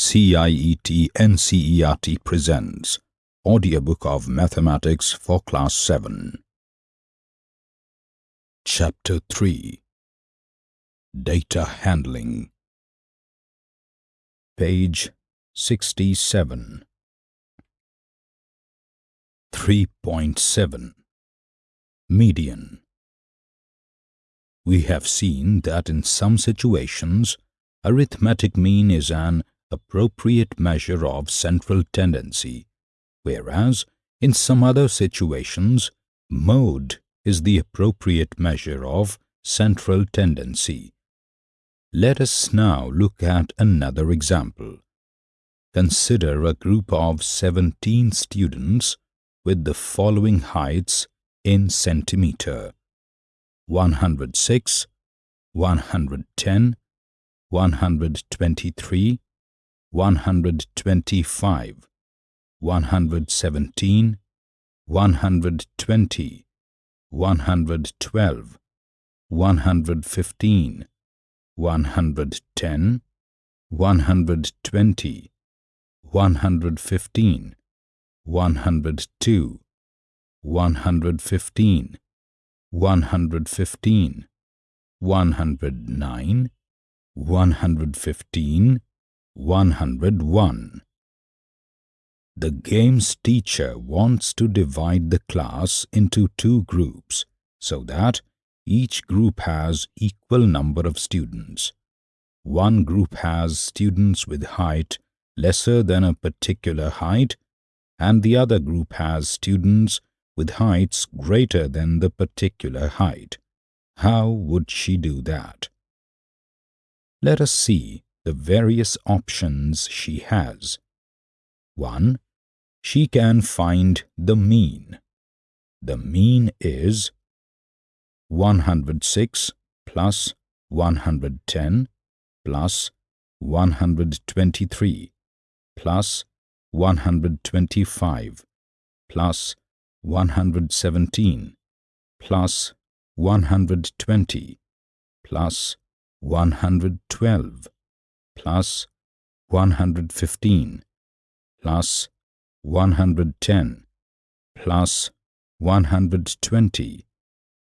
CIET NCERT presents Audiobook of Mathematics for Class 7 Chapter 3 Data Handling. Page 67 3.7 Median. We have seen that in some situations arithmetic mean is an appropriate measure of central tendency, whereas in some other situations mode is the appropriate measure of central tendency. Let us now look at another example. Consider a group of 17 students with the following heights in centimeter 106, 110, 123, 125, 117, 120, 112, 115, 110, 120, 115, 102, 115, 115, 109, 115, 101. The games teacher wants to divide the class into two groups so that each group has equal number of students. One group has students with height lesser than a particular height and the other group has students with heights greater than the particular height. How would she do that? Let us see the various options she has. 1. She can find the mean. The mean is 106 plus 110 plus 123 plus 125 plus 117 plus 120 plus 112 plus 115 plus 110 plus 120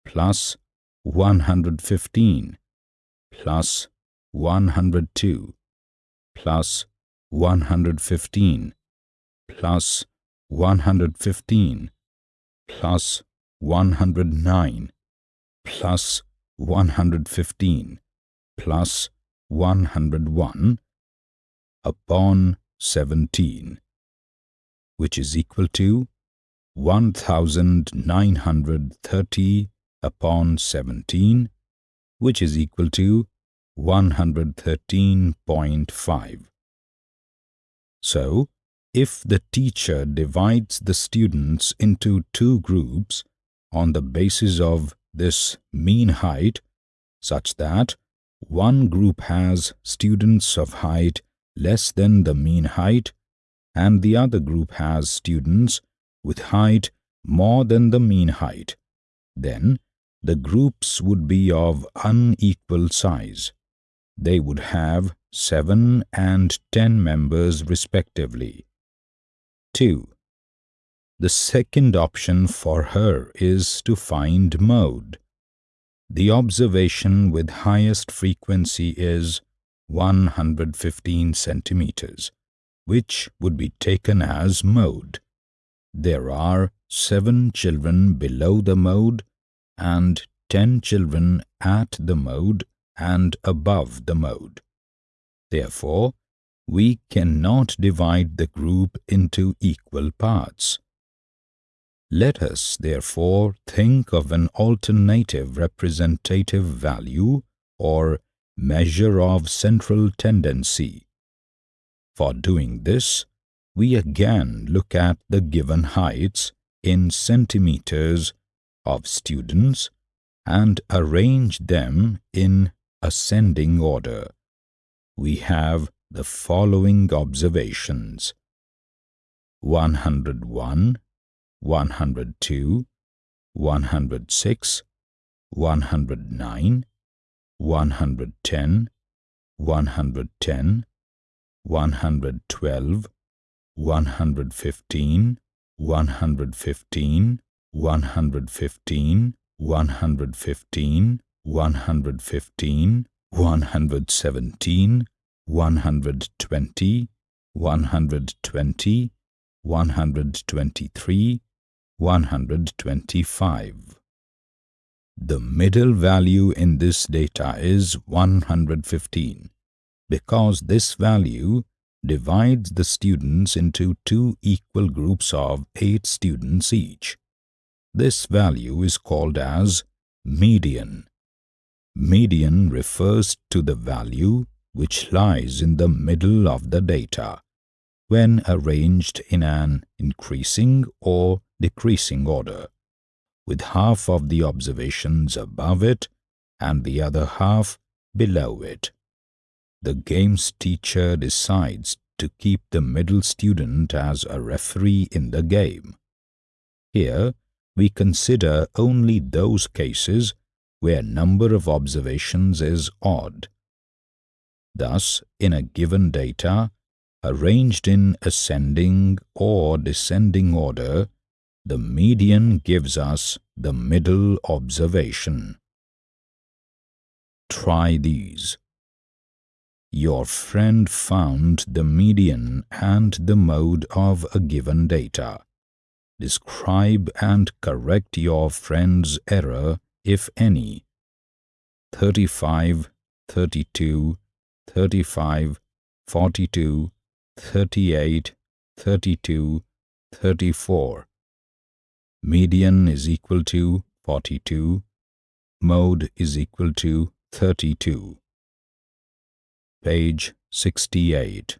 plus 115 plus 102 plus 115 plus 115 plus 109 plus 115 plus 101 upon 17, which is equal to 1930 upon 17, which is equal to 113.5. So, if the teacher divides the students into two groups on the basis of this mean height such that one group has students of height less than the mean height and the other group has students with height more than the mean height, then the groups would be of unequal size. They would have 7 and 10 members respectively. 2. The second option for her is to find mode. The observation with highest frequency is 115 centimeters, which would be taken as mode. There are seven children below the mode and ten children at the mode and above the mode. Therefore, we cannot divide the group into equal parts. Let us, therefore, think of an alternative representative value or measure of central tendency. For doing this, we again look at the given heights in centimeters of students and arrange them in ascending order. We have the following observations. 101 102, 106, 109, 110, 110, 112, 115, 115, 115, 115, 115, 117, 120, 120, 123, 125. The middle value in this data is 115 because this value divides the students into two equal groups of 8 students each. This value is called as median. Median refers to the value which lies in the middle of the data when arranged in an increasing or decreasing order, with half of the observations above it and the other half below it. The game's teacher decides to keep the middle student as a referee in the game. Here, we consider only those cases where number of observations is odd. Thus, in a given data, arranged in ascending or descending order, the median gives us the middle observation. Try these. Your friend found the median and the mode of a given data. Describe and correct your friend's error, if any. 35, 32, 35, 42, 38, 32, 34. Median is equal to 42. Mode is equal to 32. Page 68.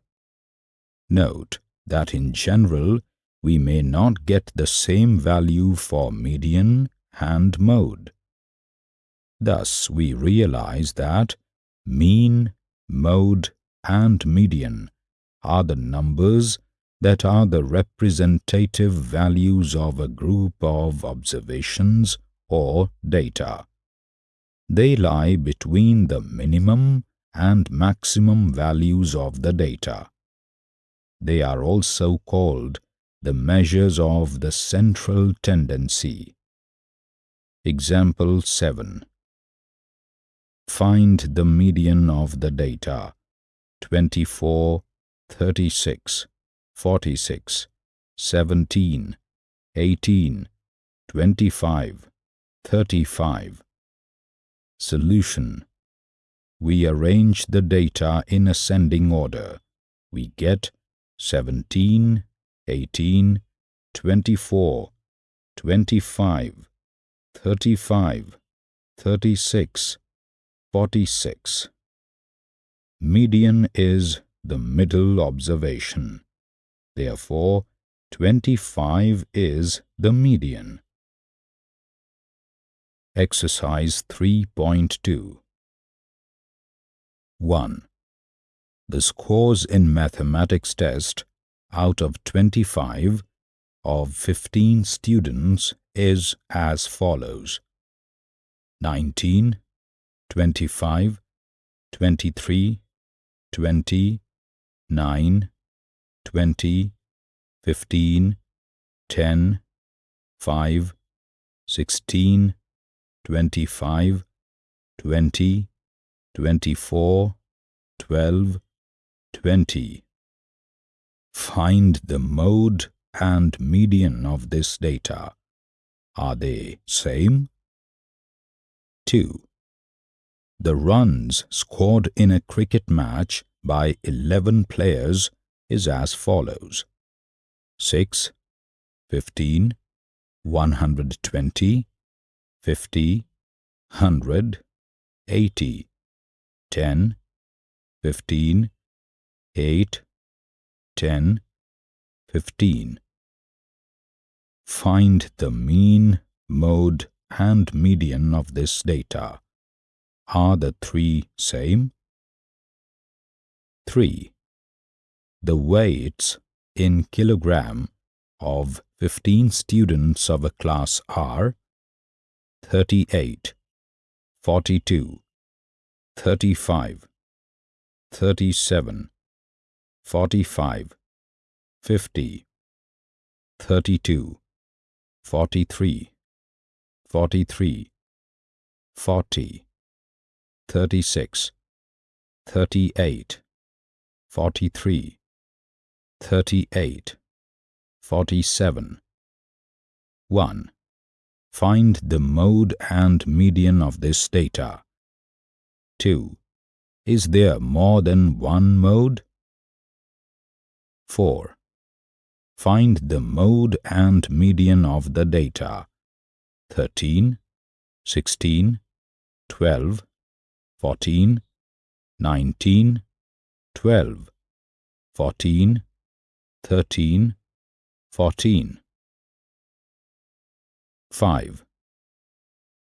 Note that in general, we may not get the same value for median and mode. Thus, we realize that mean, mode, and median are the numbers that are the representative values of a group of observations or data. They lie between the minimum and maximum values of the data. They are also called the measures of the central tendency. Example 7. Find the median of the data 24, 36, 46, 17, 18, 25, 35. Solution we arrange the data in ascending order. We get 17, 18, 24, 25, 35, 36, 46. Median is the middle observation. Therefore, 25 is the median. Exercise 3.2 1. The scores in mathematics test out of 25 of 15 students is as follows 19, 25, 23, 20, 9, 20, 15, 10, 5, 16, 25, 20, 24, 12, 20. Find the mode and median of this data. Are they same? 2. The runs scored in a cricket match by 11 players is as follows 6, 15, 120, 50, 100, 80, 10, 15, 8, 10, 15. Find the mean, mode, and median of this data. Are the three same? 3. The weights in kilogram of 15 students of a class are 38, 42, 35, 37, 45, 50, 32, 43, 43, 40, 36, 38, 43, 38, 47. 1. Find the mode and median of this data. 2. Is there more than one mode? 4. Find the mode and median of the data. 13, 16, 12, 14, 19, 12, 14, 13, 14. 5.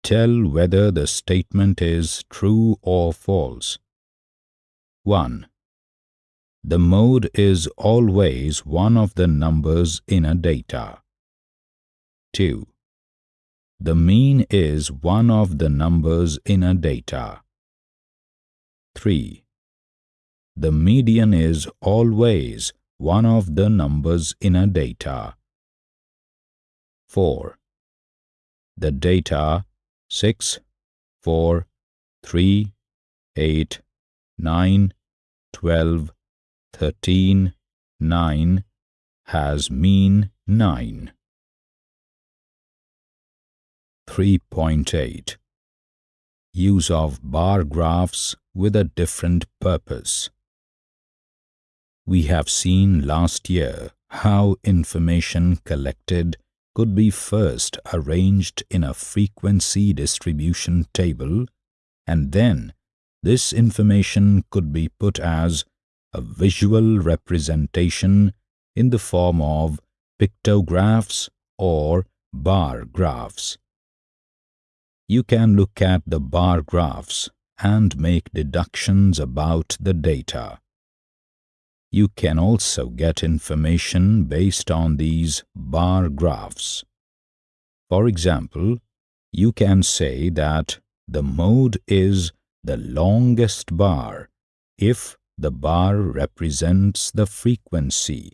Tell whether the statement is true or false. 1. The mode is always one of the numbers in a data. 2. The mean is one of the numbers in a data. 3. The median is always one of the numbers in a data. 4. The data 6, 4, 3, 8, 9, 12, 13, 9 has mean 9. 3.8 Use of bar graphs with a different purpose. We have seen last year how information collected could be first arranged in a frequency distribution table and then this information could be put as a visual representation in the form of pictographs or bar graphs. You can look at the bar graphs and make deductions about the data. You can also get information based on these bar graphs. For example, you can say that the mode is the longest bar if the bar represents the frequency.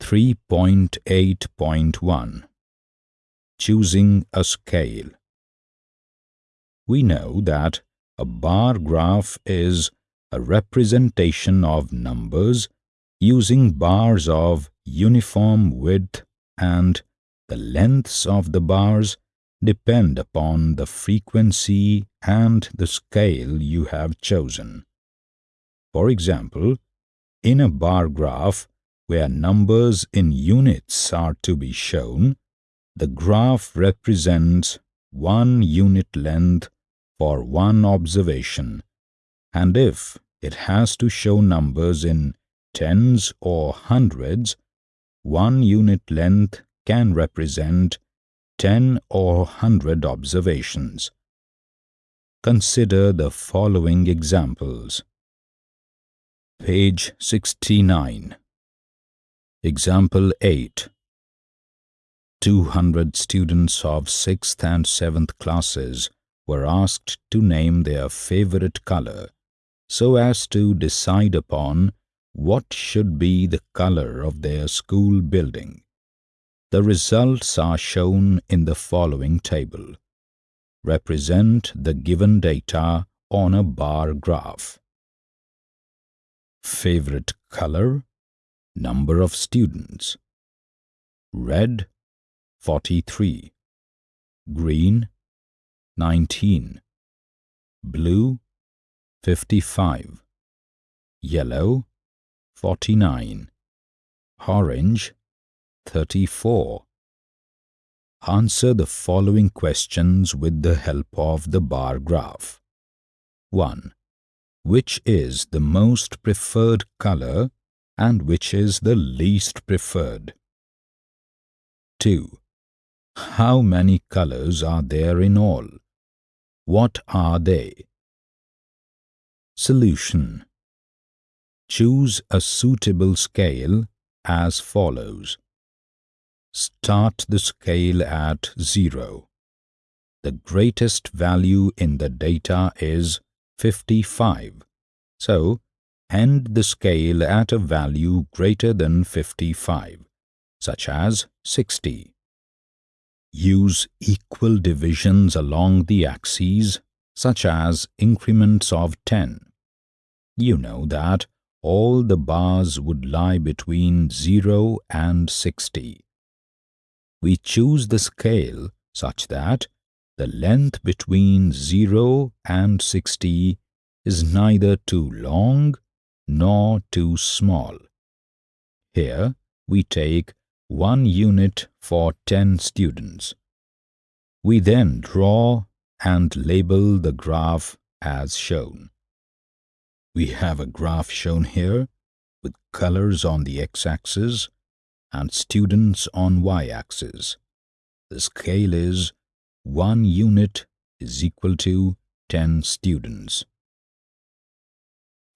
3.8.1 Choosing a scale We know that a bar graph is a representation of numbers using bars of uniform width and the lengths of the bars depend upon the frequency and the scale you have chosen. For example, in a bar graph where numbers in units are to be shown, the graph represents one unit length for one observation, and if it has to show numbers in tens or hundreds, one unit length can represent 10 or 100 observations. Consider the following examples. Page 69 Example 8 200 students of 6th and 7th classes were asked to name their favorite color so as to decide upon what should be the color of their school building. The results are shown in the following table. Represent the given data on a bar graph. Favorite color Number of students Red 43 Green 19 Blue 55 Yellow 49 Orange 34. Answer the following questions with the help of the bar graph. 1. Which is the most preferred color and which is the least preferred? 2. How many colors are there in all? What are they? Solution Choose a suitable scale as follows. Start the scale at 0. The greatest value in the data is 55. So, end the scale at a value greater than 55, such as 60. Use equal divisions along the axes, such as increments of 10. You know that all the bars would lie between 0 and 60. We choose the scale such that the length between 0 and 60 is neither too long nor too small. Here we take one unit for 10 students. We then draw and label the graph as shown. We have a graph shown here with colors on the x-axis and students on y-axis. The scale is 1 unit is equal to 10 students.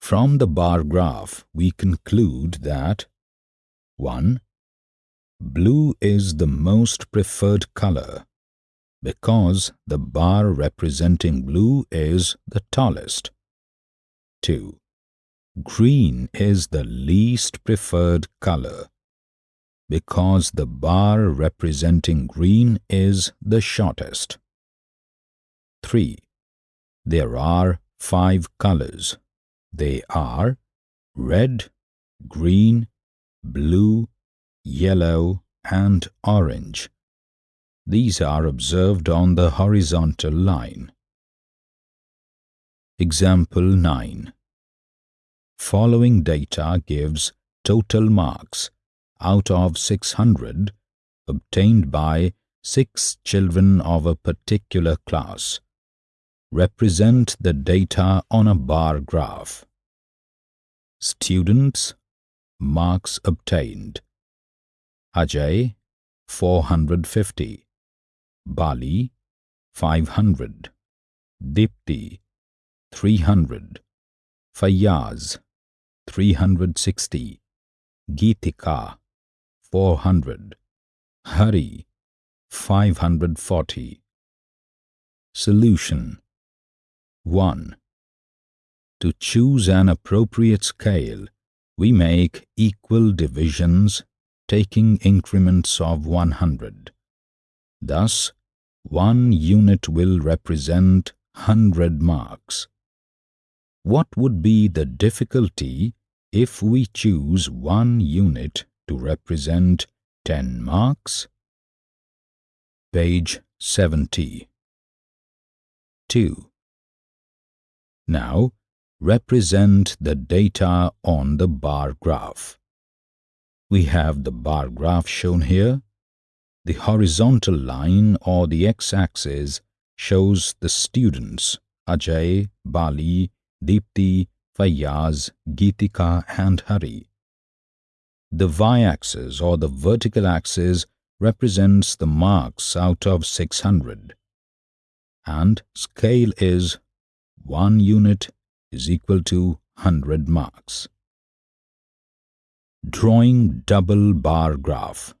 From the bar graph, we conclude that 1. Blue is the most preferred color because the bar representing blue is the tallest. 2. Green is the least preferred color because the bar representing green is the shortest. 3. There are five colors. They are red, green, blue, yellow and orange. These are observed on the horizontal line. Example 9. Following data gives total marks out of 600 obtained by six children of a particular class. Represent the data on a bar graph. Students Marks obtained Ajay 450 Bali 500 Dipti 300 Fayaz 360 Geetika 400 Hari 540 Solution 1. To choose an appropriate scale, we make equal divisions taking increments of 100. Thus, one unit will represent 100 marks. What would be the difficulty if we choose one unit to represent 10 marks? Page 70 2. Now, represent the data on the bar graph. We have the bar graph shown here. The horizontal line or the x-axis shows the students Ajay, Bali, Deepti, Fayaz, Geetika and Hari. The y-axis or the vertical axis represents the marks out of 600 and scale is 1 unit is equal to 100 marks. Drawing double bar graph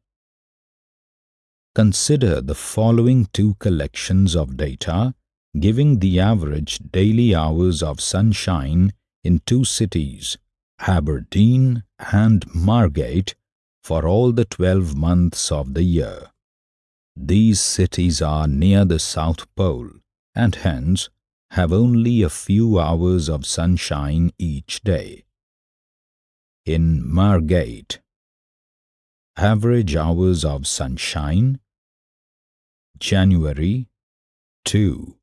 Consider the following two collections of data giving the average daily hours of sunshine in two cities, Aberdeen and Margate, for all the 12 months of the year. These cities are near the South Pole and hence have only a few hours of sunshine each day. In Margate, average hours of sunshine January 2,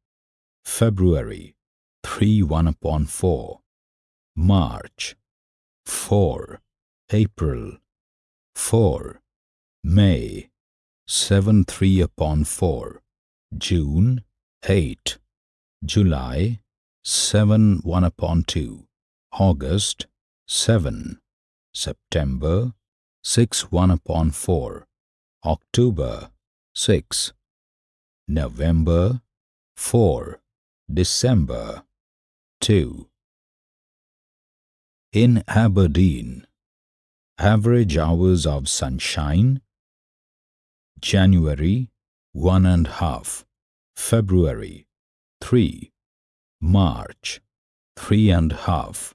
February 3 1 upon 4, March 4, April 4, May 7 3 upon 4, June 8, July 7 1 upon 2, August 7, September 6 1 upon 4, October 6, November 4, December 2. In Aberdeen, average hours of sunshine January one and half, February three, March three and half,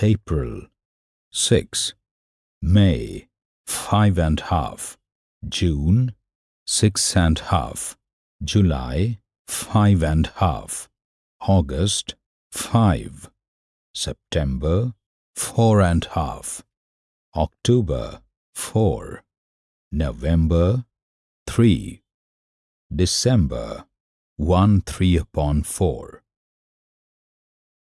April 6 May five and half. June six and half July five and half. August five. September four and half. October four. November three. December one three upon four.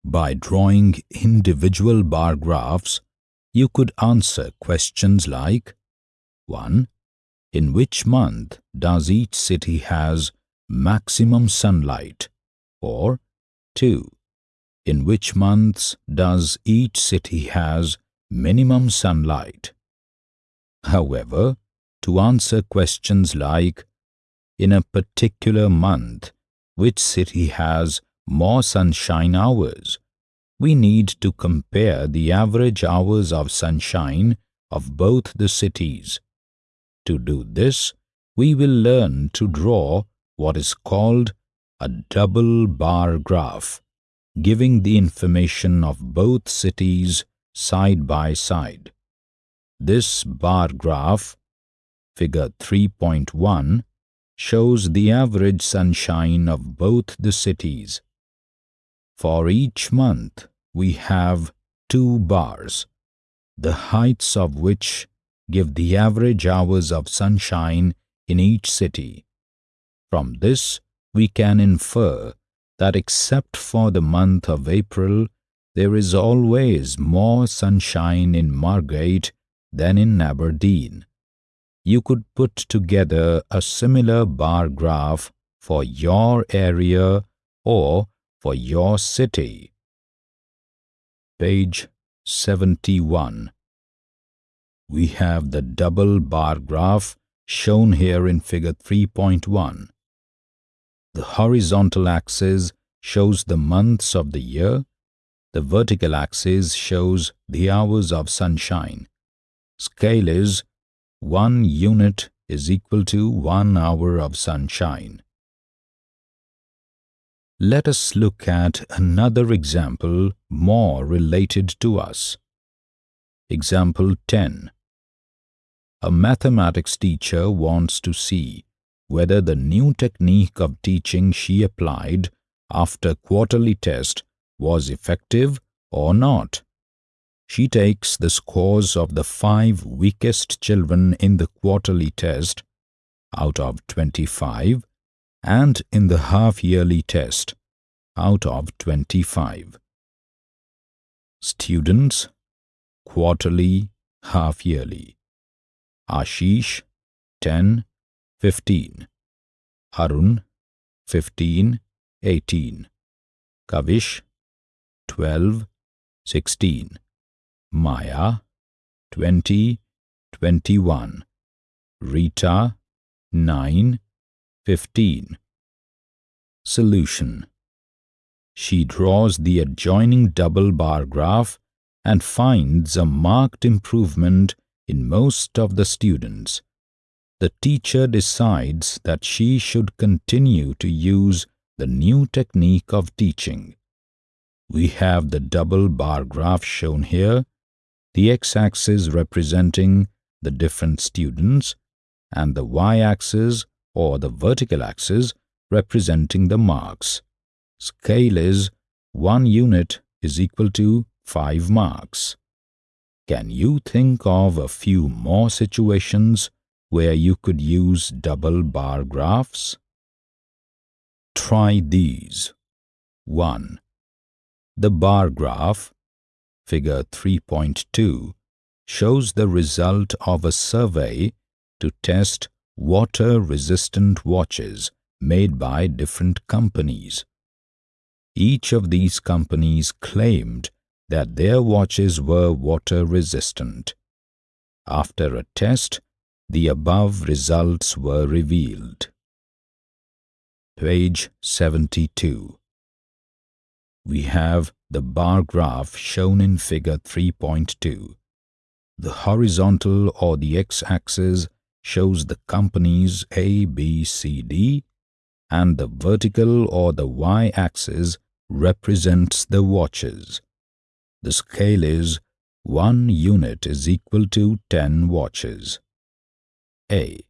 By drawing individual bar graphs, you could answer questions like 1. In which month does each city has maximum sunlight? Or 2. In which months does each city has minimum sunlight? However, to answer questions like in a particular month, which city has more sunshine hours? we need to compare the average hours of sunshine of both the cities. To do this, we will learn to draw what is called a double bar graph, giving the information of both cities side by side. This bar graph, figure 3.1, shows the average sunshine of both the cities. For each month, we have two bars, the heights of which give the average hours of sunshine in each city. From this, we can infer that except for the month of April, there is always more sunshine in Margate than in Aberdeen. You could put together a similar bar graph for your area or for your city. Page 71 We have the double bar graph shown here in figure 3.1. The horizontal axis shows the months of the year, the vertical axis shows the hours of sunshine. Scale is 1 unit is equal to 1 hour of sunshine. Let us look at another example more related to us. Example 10. A mathematics teacher wants to see whether the new technique of teaching she applied after quarterly test was effective or not. She takes the scores of the five weakest children in the quarterly test out of 25 and in the half-yearly test out of 25. Students, quarterly, half-yearly. Ashish, 10, 15. Arun, 15, 18. Kavish, 12, 16. Maya, 20, 21. Rita, 9, 15. Solution She draws the adjoining double bar graph and finds a marked improvement in most of the students. The teacher decides that she should continue to use the new technique of teaching. We have the double bar graph shown here, the x-axis representing the different students and the y-axis or the vertical axis representing the marks. Scale is 1 unit is equal to 5 marks. Can you think of a few more situations where you could use double bar graphs? Try these. 1. The bar graph, figure 3.2, shows the result of a survey to test water-resistant watches made by different companies. Each of these companies claimed that their watches were water-resistant. After a test, the above results were revealed. Page 72 We have the bar graph shown in figure 3.2. The horizontal or the x-axis shows the companies A, B, C, D and the vertical or the y-axis represents the watches. the scale is 1 unit is equal to 10 watches. A.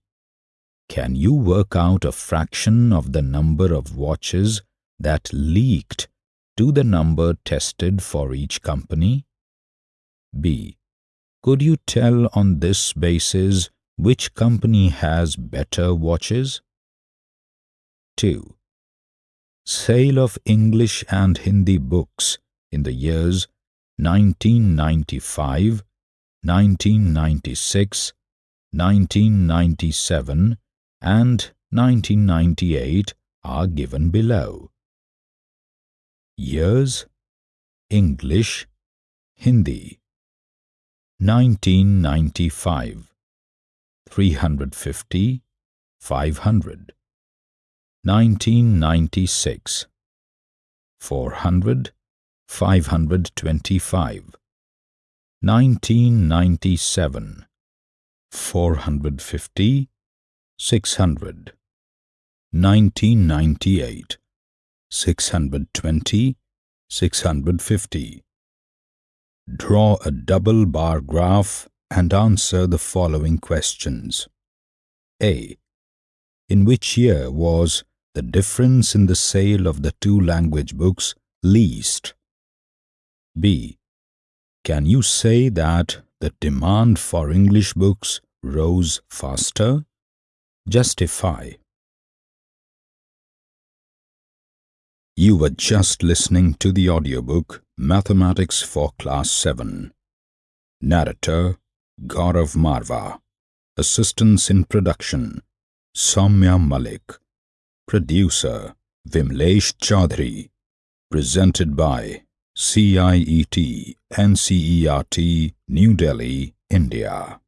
Can you work out a fraction of the number of watches that leaked to the number tested for each company? B. Could you tell on this basis which company has better watches? 2. Sale of English and Hindi books in the years 1995, 1996, 1997 and 1998 are given below. Years. English. Hindi. 1995 350 500 1996 400 525 1997 450 600 1998 620 650 Draw a double bar graph and answer the following questions. A. In which year was the difference in the sale of the two language books least? B. Can you say that the demand for English books rose faster? Justify. You were just listening to the audiobook Mathematics for Class 7. Narrator Gaurav Marva. Assistance in production Soumya Malik. Producer Vimlesh Chaudhary. Presented by CIET NCERT New Delhi, India.